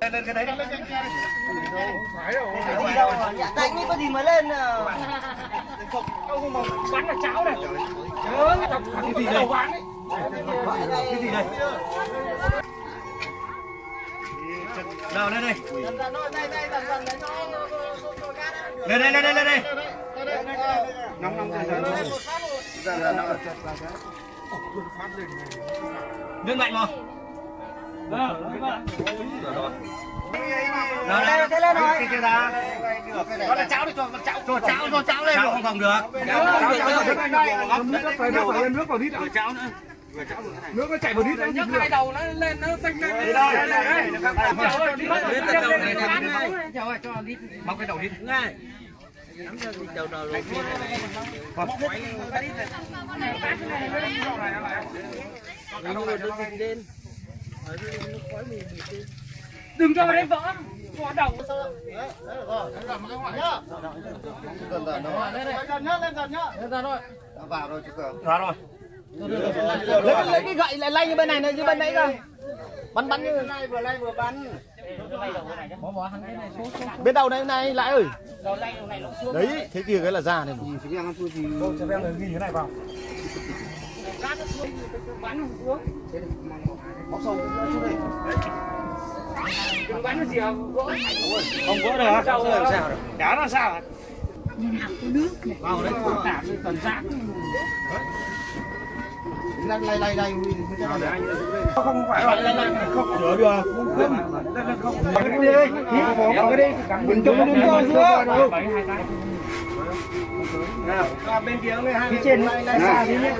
lên cái đấy lên Phải đâu, dạ đánh có gì mới lên à. bắn là cháo này cái gì đây cái gì đây nào lên đây lên đây lên đây lên đây nóng nóng nước mạnh không nào đây, thế lên rồi. Nó là cháo đi cho cháo cho cháo cho cháo lên. Cháo không phòng được. Cháo phải nước vào nước vào đít cháo nữa. Nước nó chảy vào đít đấy. nhấc hai đầu nó lên nó xanh lên Đi đâu? Móc cái đầu đi. Đừng cho đến vỡ vỡ đầu Ra rồi. Lấy, lấy cái gậy lại lay như bên này này như bên nãy cơ. Bắn bắn như này vừa lay vừa bắn. Bên đầu này này lại ơi. Đấy, thế kia cái là ra này. Ghi cái này vào. Đừng bắn cái gì không vỡ Không vỡ được hả? Sao được? đá là sao Vào đấy. tạm tần giác Lay lay lay lay. Không phải là Lay lay. không sửa được. Không. Cái đi đi. Cái đi. Mình chống đừng cho giữa. bên kia này hai bên trên lay lay xa tí nhé.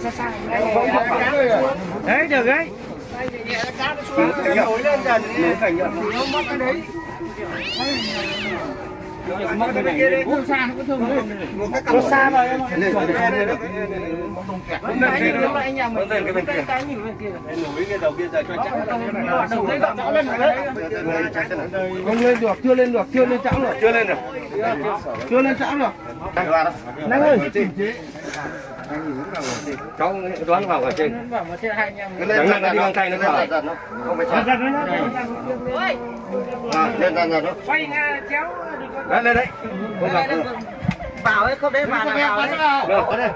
Xa xa. đấy được đấy Nổi lên dần. Ủa, xa nó có thương? Nó xa rồi em ạ. Lên cái bên kia. Nổi cái đầu kia giờ cho chắc. đầu đấy gọn rõ lên rồi đấy Không lên được, chưa lên được, chưa lên chảo được. Chưa lên được. Chưa lên chảo được. Ơi. Cháu đoán vào ở trên. bảo mà anh Chẳng năng nó đi bằng tay nó sợ. Không phải. À, lên dần dần nó. quay nga chéo Lên lên đấy. Không gặp. Vào ấy không đấy là vào đấy. Được, có đây.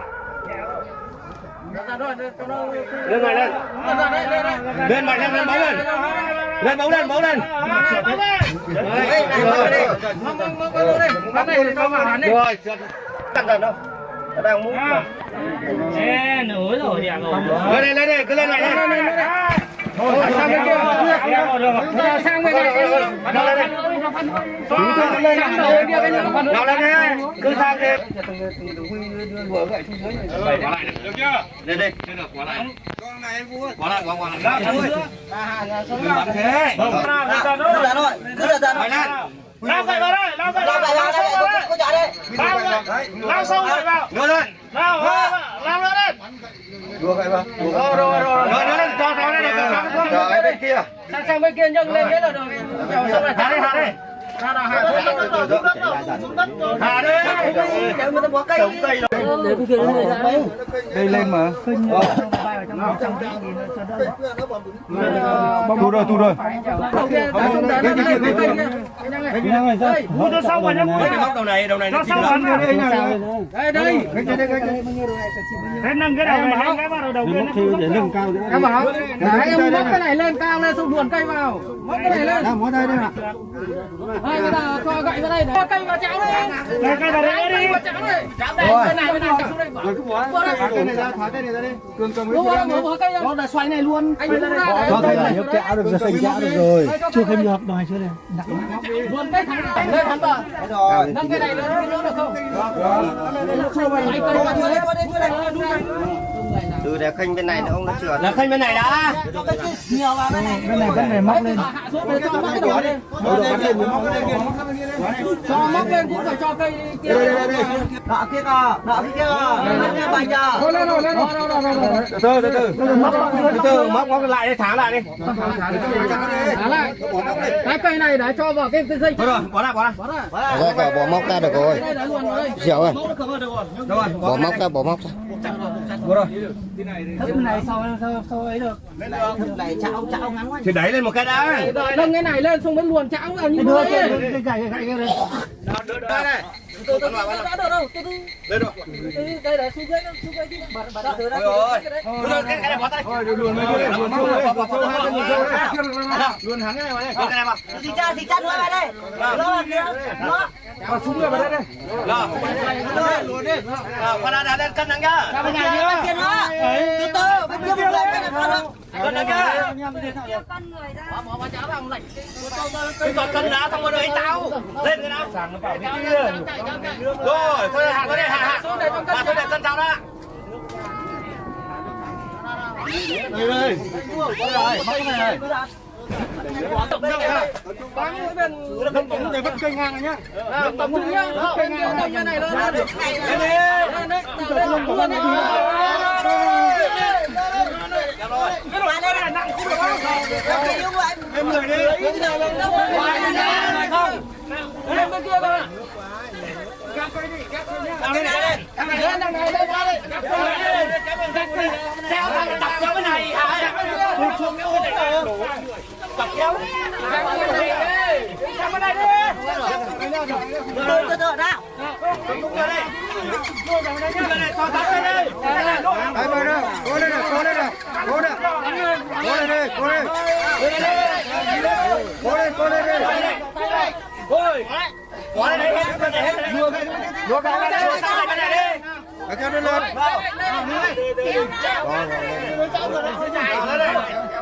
Lên này lên. Lên mạnh lên, lên bấu lên. Lên bấu lên, bấu lên. Rồi, đâu. Nó đang mút mà. Ê, nửa rồi thì à rồi. Lên đây, lên đây, cứ lên này lên. Thôi, sang bên kia. Sang bên này. Nào lên đây. Sang đầu bên kia bên kia phân. Nào lên đây. Cứ sang đi. Bảy quả lại. Được chưa? Lên được, quả lại. Quả lại, quả lại. Đừng bắn thế. Cứ ra thôi. Cứ ra ra lên. Lao gậy vào đây, lao gậy Lao vào vào đây, đây, lao sâu vào đây. đây. Lao gậy, lao sâu gậy vào. Ngồi lên. Lao, lao, lao lên đây. Rồi, rồi, rồi. Ngồi lên, cho cho lên để cho bên kia. Sang sang bên kia nhấc lên thế là được. Hạ đi, hạ xuống. Hạ đi. Để người ta bỏ cây. Đây lên mà. Tu rồi, tu rồi. Mua cho sau rồi nhá. Cái đầu này, đầu này nó Cho rồi, sau lắm. vào Đây, đây. cái nâng cái đầu này lên cái vào đầu kia. để nâng cao. Em bảo. Đấy, em móc cái này lên cao lên xong luồn cây vào. Móc cái này lên. Đang đây đây ạ. Hai cái nào cho gậy vào đây để cây vào cháo đây. Cây vào đây đi. Vào cháo đây. Cháo đây bên này bên này cháo đây. Rồi cứ bỏ. Thả cái này ra, thả cái này ra đi. Cường cầm Đúng rồi. Nó là xoay này luôn. Anh ra thấy là nhấc chảo được rồi, thành chảo được rồi. Chưa thêm nhợp đòi chưa này. Luồn cây thẳng lên thẳng vào. Rồi. Nâng cái này lên cái nữa được không? Hai cây Qua vào đây, đây. qua đây, qua đây. Từ để khênh bên này nó không nó trượt. Là khênh bên này đã. Kia nhiều vào bên này. Cái này cái này móc lên. Hạ xuống để cho móc lên. Cho móc lên cũng phải cho cây kia. Đọ kia kìa, đọ kia nha bành kìa. lên rồi, lên rồi. Từ từ, từ từ. Từ từ, móc móc lại đi, thả lại đi. Thả lại. Cái cây này để cho vào cái cái dây rồi, bỏ lại, bỏ. Ra cả bỏ móc ra được rồi. Ơi. Rồi, Bỏ móc ra, bỏ móc ra. Thức này sao sao sao ấy được. Này chảo chảo ngắn quá. thì đẩy lên một cái đã Nâng cái này lên xong mới luồn chảo vào như Đưa thế. cái gậy gậy gậy đây. đây này Từ từ đã được đâu. Từ từ. lên rồi Từ đây là xuống dưới xuống dưới đi. Bật bật từ đây. rồi rồi cái này bỏ tay Luôn luôn sâu hai cái gì sâu đấy. luôn hắn cái này vào đây cái này vào Thì cha thì cha nữa vào đây. Nó kia. Nó. Và súng ra vào đây đây. rồi rồi qua đây đây cân nặng nhá Bên này kia cái toàn cân đã xong rồi đấy tao lên cái nào rồi thôi hạ thôi đây hạ hạ xuống đây hạ thôi để cân tao đã đây đây Tổng tổng này vẫn cây ngang rồi nhá. Tổng trung nhá. Cái như này lên lên. lên đi Lên đấy. Lên luôn đi. Qua đây này nặng không được không? Cái như vậy. Em người đi. Lên bên kia coi. lên này Lên cái này lên cái đây. Sao thằng tập cái này hả? Xuống cái này nè. Tập kéo. Sang bên này đi. Từ từ từ nào. Đúng đây. Đúng rồi đây, to tắt lên đây. Đây vào đây. Cố lên này, cố lên này. Cố lên. Cố lên đây, cố lên. Cố lên, cố lên đây. Ôi. Bỏ đây đây, hết cái này cái Sang cái này đi. Ở cho nó lên. Bật cân.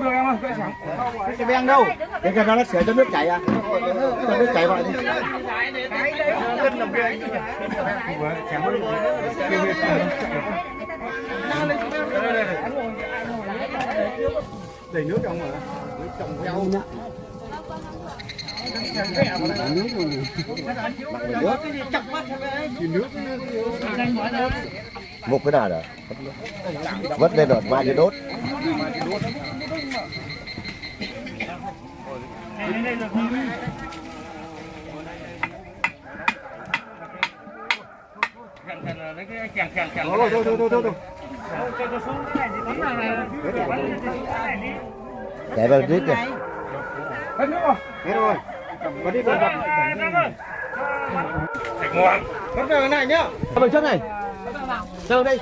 Không được em ơi, cái sẵn. Cái beng đâu? Cái cần nó sửa cho nước chảy à? Cho nước chảy vào đi. Đầy nước trong mà. Nước trong rau nhá. một cái nào đó Vất lên rồi mai đi đốt Thôi thôi thôi thôi thôi. để vào đít này Hết nước rồi. Hết rồi. Cầm vào đi cầm vào. Bắt vào cái này nhá. Bên trước này. Đâu đây?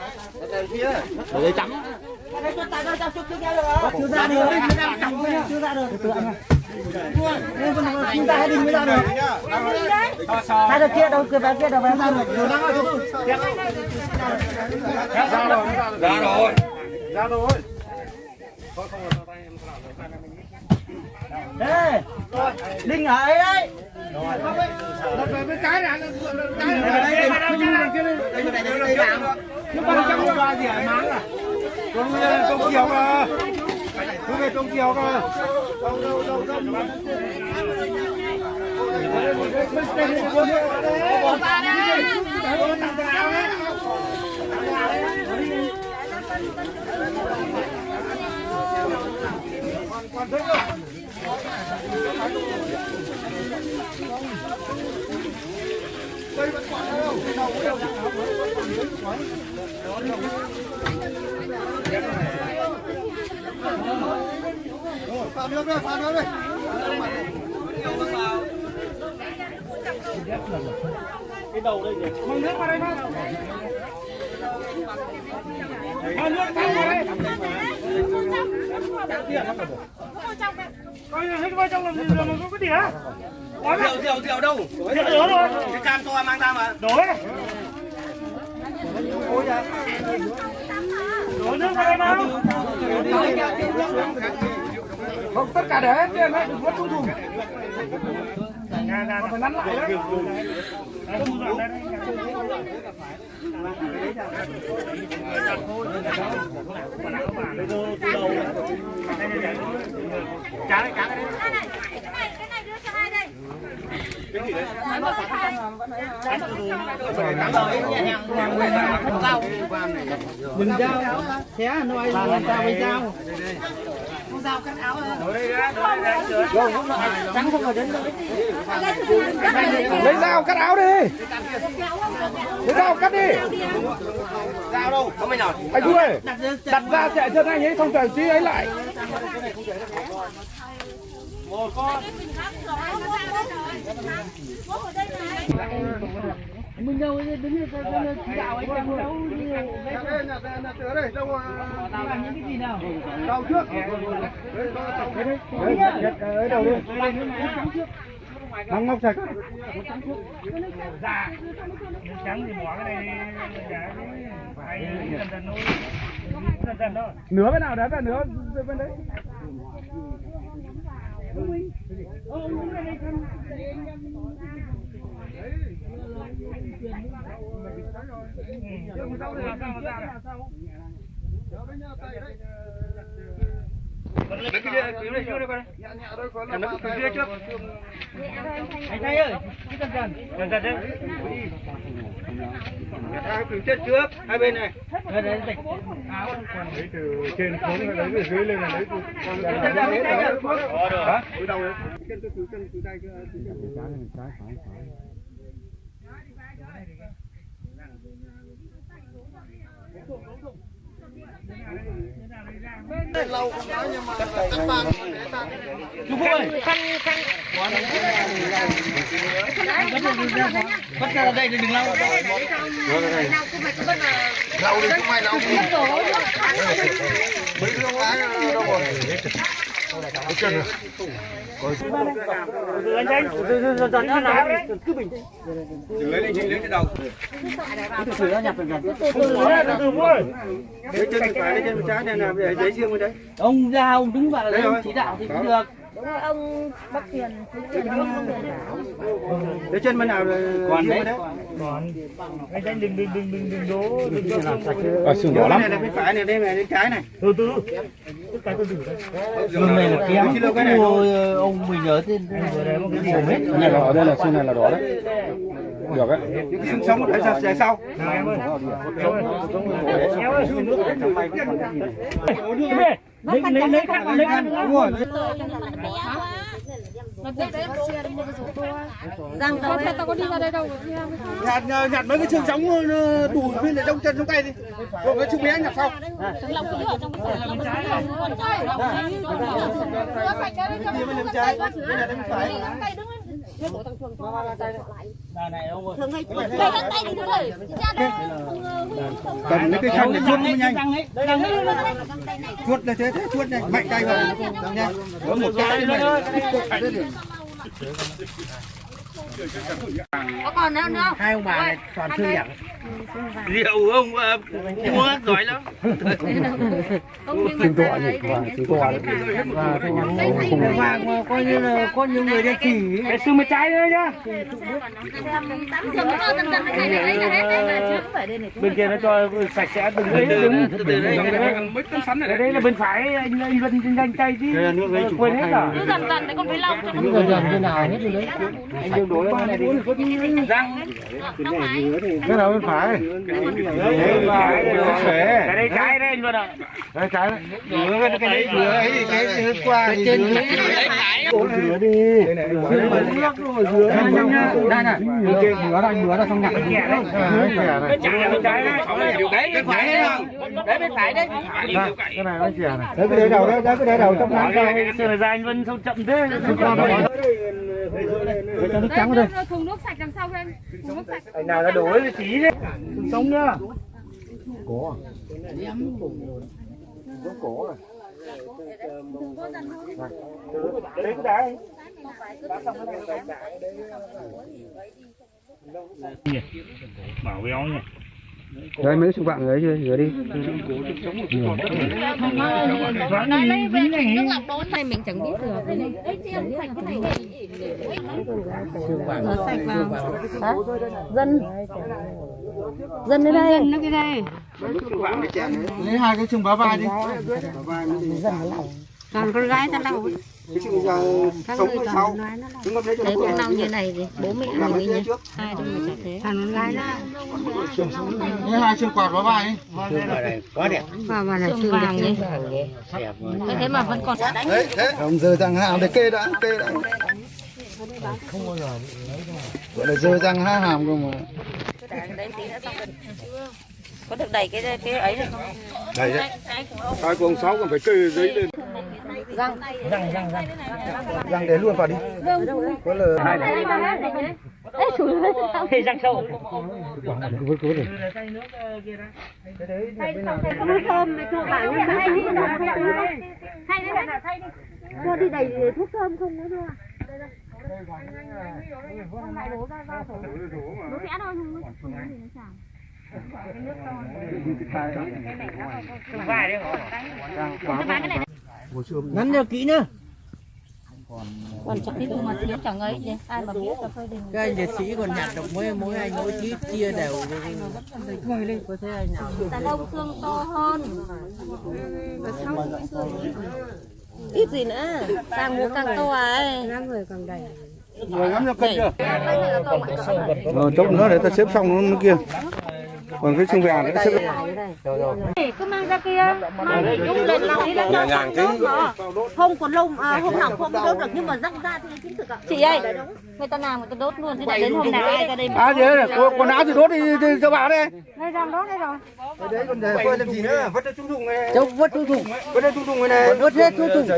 Ở đây chấm. Chưa ra được, chưa ra được. Chưa ra chúng ta hết đi mới ra được. Ra được kia đâu, kia vào kia đâu vào ra được. Ra rồi. Ra rồi. Ê, Linh ở ấy đấy. Cái này, cái này cái này đây kia đây. Nó bằng trăm qua gì hả máng à? Con con kiều cơ. Cứ về con kiều đâu. Phạm nước đây, phạm nước đây. Mang nước vào đây không? Mang nước vào đây. Coi hết vào trong làm gì rồi mà có cái gì hả? Rượu rượu rượu đâu? Rượu rồi. Cái can to mang ra mà. Đổ đấy. Đổ nước vào đây nào. Không, tất cả để hết tiền đấy, đừng có thu thùng. phải nắn lại đấy Cá đấy, cá. Cái này, cái này, cái này đưa cho ai đây? Nói một cái này. Đừng dao, xé nói là ta với dao. Lấy dao cắt áo đi. Lấy dao cắt đi. Dao đâu? không mấy nào? Anh vui, ơi, đặt ra chạy chân anh ấy không cần tí ấy lại một con Mình đâu đứng chỉ đạo anh em đâu làm những cái gì nào đầu trước ở đầu đi nóng ngọc sạch trắng thì bỏ cái này giả cái phải dần dần thôi dần dần thôi Nửa bên nào đấy là nửa bên đấy. Lấy cái kia, cứu đây, cứu đây con. Em nó cứu kia trước anh trai ơi cái dần dần dần dần đấy À, cứu chết trước, hai bên này. đây lấy từ trên xuống lấy từ dưới lên lấy từ lấy từ đầu đấy Chú Phúc ơi, khăn khăn. Bắt ra đây không ai lau đi mấy rồi rồi lâu không dần nhưng mà nó làm đấy Lấy lên, lấy trên đầu. từ từ thôi Lấy chân lau phải, lấy chân bên. Ông ra ông đứng vào Đây rồi. chỉ đạo thì cũng được. Ông Bắc Thuyền. Lấy chân bên nào là bên đấy. còn anh trai đừng đừng đừng đừng đừng đố đừng đừng làm sạch Ở sừng Cái này là bên phải này, đây này, bên trái này. từ từ. Tất cả Sừng này là kém. Cái cái này. Ôi, ông mình ở trên vừa đấy một cái gì? Hết. này là ở đây là xương này là đỏ đấy. Được đấy. Những cái xương sống ở đằng sau. em ơi. Em ơi, lấy lấy lấy khăn lấy khăn Đúng rồi. Răng đầu tao có đi ra đây đâu nhặt nhặt mấy cái xương sống tủi bên để trong chân trong tay đi rồi cái xương bé nhặt sau lòng cứ ở trong cái phòng con trai rửa sạch cái đấy Bên bên trái, bên này bên phải. tay đứng này ông ơi. đây găng tay đi đứng rồi ra đây Cầm lấy cái khăn để chuốt nó nhanh. Chuốt là thế, thế chuốt nhanh, mạnh tay vào. Nhanh. Có một cái này. Có còn nữa nữa không? Hai ông bà này toàn thư giảng. Rượu ông mua giỏi lắm. Ta lấy đấy. chúng tôi Và coi như là có nhiều người đi chỉ. cái xương bên trái nữa nhá dần dần đấy bên kia nó cho sạch sẽ đừng lấy đứng Mấy tấm sắn này ở đây là bên phải anh anh vân nhanh tay chứ quên hết rồi Cứ dần dần đấy còn phải lau cho nó người dần như nào hết rồi đấy. anh đừng đi răng. cái nào bên phải cái đây trái đấy vân ạ cái trái đấy cái đấy, rửa ấy cái thứ qua thì Trên rửa đi nước rồi rửa đây này. rửa đây rửa ra xong nhặt đấy cái bên trái đấy Đấy, bên phải đấy? Đấy bên phải đấy. cái này nó chè này đấy cái để đầu đấy cái để đầu trong nắng cái này ra anh vân sao chậm thế cho nước trắng đây thùng nước sạch đằng sau em. Thùng nước sạch. Anh nào đã đổ cái tí đấy. Sống nhá. Cổ cổ đấy cái đá bảo béo nhỉ Đấy mấy xung quanh ấy chưa? Rửa đi. Nói lấy về nước lọc đốn này mình chẳng biết được. Ấy chiên sạch cái này. Rửa sạch vào. Dân. Dân ở đây. Dân nó cái đây. Lấy hai cái chung bá vai đi. Còn con gái ta đâu? Các người còn nói nó đâu. Đấy con nào như này thì bố mẹ mình? Hai đứa chả thế. Thằng con gái nó. Lấy hai chân quạt bá vai đi. Mà mà là xương vàng nhỉ? Thế thế mà vẫn còn. Đấy, thế. Ông giờ rằng hàm để kê đã, kê đã. Gọi là giờ răng hàm cơ mà. Có được đẩy cái cái ấy được không? Đây đấy. Hai con sáu còn phải kê giấy lên. Răng. Để luôn vào đi. Có là hai Đấy. Chủ Thì răng. Sâu. Hay đi. Hay đi. Hay đi. Cho đi đầy thuốc thơm không nữa thôi Nó khẽ thôi không Ngắn cho kỹ nhá. Còn chắc cái mà thiếu chẳng ấy gì Ai mà biết là phơi đình Các anh liệt sĩ còn nhặt được mỗi mỗi anh mỗi chí chia đều. Có thế anh nào? Đàn ông xương to hơn Và sau cái xương ít Ít gì nữa Càng mua càng to ấy người càng đầy Rồi ngắm cho cân chưa? Rồi chốc nữa để ta xếp xong nó kia. Còn cái xương vàng nó xếp cứ mang ra kia mang đi đúng lên lòng đi lên lòng không còn lông à, hôm nào không đốt được nhưng mà răng ra thì chính thực ạ chị ơi người ta làm người ta đốt luôn chứ đến hôm nào ai ra đây À thế là quần áo thì đốt đi thì cho bà đây. đây làm đốt đây rồi Đấy còn để làm gì nữa? Vứt cho trung thùng này. Châu vớt chú thùng. Vứt cho trung thùng này này. Vớt hết chú thùng.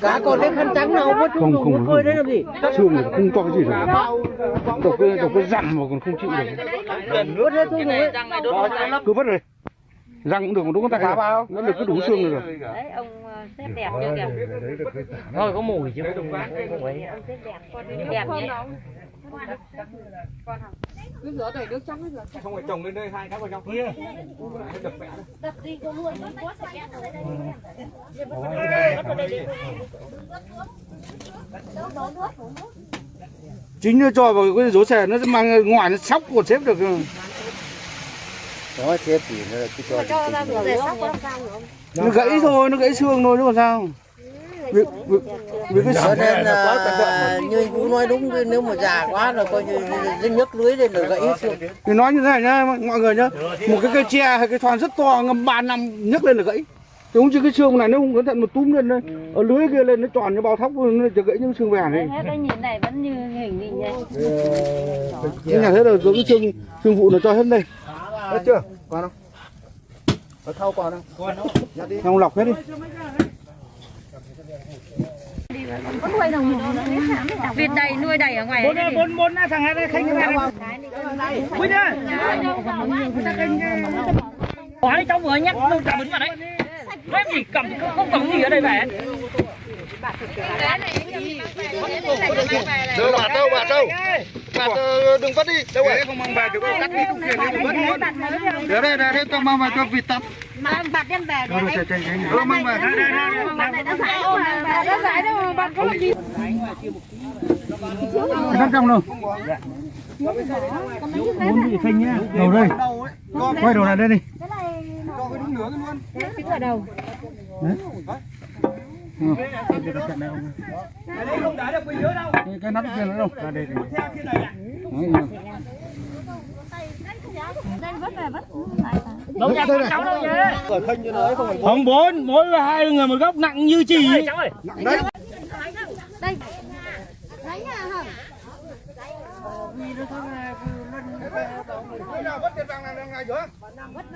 Cá còn cái khăn trắng nào vớt chú thùng vớt phơi đấy làm gì? xương này không cho cái gì cả độc cái độc cái răng mà còn không chịu được Vớt hết chú thùng. Cứ vứt rồi. Răng cũng được mà đúng không ta cá vào nó được cứ đủ xương rồi đấy ông xếp đẹp chưa kìa? Thôi có mùi chứ. Không ấy. đẹp nhé. không phải trồng lên đây hai cái vào trong kia. Đập đi có luôn chính nó cho vào cái rố xẻ nó mang ngoài nó sóc còn xếp được Đó xếp thì nó cứ cho nó gãy thôi nó gãy xương thôi chứ còn sao? Vì, vì, vì cái Cho nên là như chú nói đúng nếu mà già quá là coi như nhấc lưới lên là gãy xương. thì nói như thế này nhá mọi người nhá. Một cái cây tre hay cái thoàn rất to ngâm ba năm nhấc lên là gãy. Không chứ cái xương này nó không cẩn thận mà túm lên đây ở lưới kia lên nó tròn như bao thóc nó จะ gãy những xương vàng này hết cái nhìn này vẫn như hình định nhé cái nhà thế là giống cái xương xương vụ nó cho hết đây hết chưa còn không ở thau còn không không lọc hết đi Việt đầy nuôi đầy ở ngoài Bốn bốn bốn thằng này khanh cái này. Quý nhá. Hỏi cháu vừa nhắc luôn cả bứng vào đấy. Em gì cầm không, không cầm gì ở đây về. Đâu bạt đâu bạt đâu? Bạt ờ, đừng vứt đi. Đâu rồi không mang về thì cắt đi không luôn. để đây đây đây tao mang về cho vịt tắm mà bạt đem về đâu rồi chạy chạy chạy. Đâu mang về. đây đây đây nó giải nó giải đâu mà bạt không gì. Trong đâu Bốn bị khanh nhá. đầu đây. Quay đầu lại đây đi. Cái ở đầu cái, cái nắp kia nữa đâu? Ra đây vứt Đâu nhà con cháu đâu nhá. Không bốn, mỗi hai người một góc nặng như chì. Cháu ơi. đây đấy. Nha hả Vứt tiền vàng này ngày giữa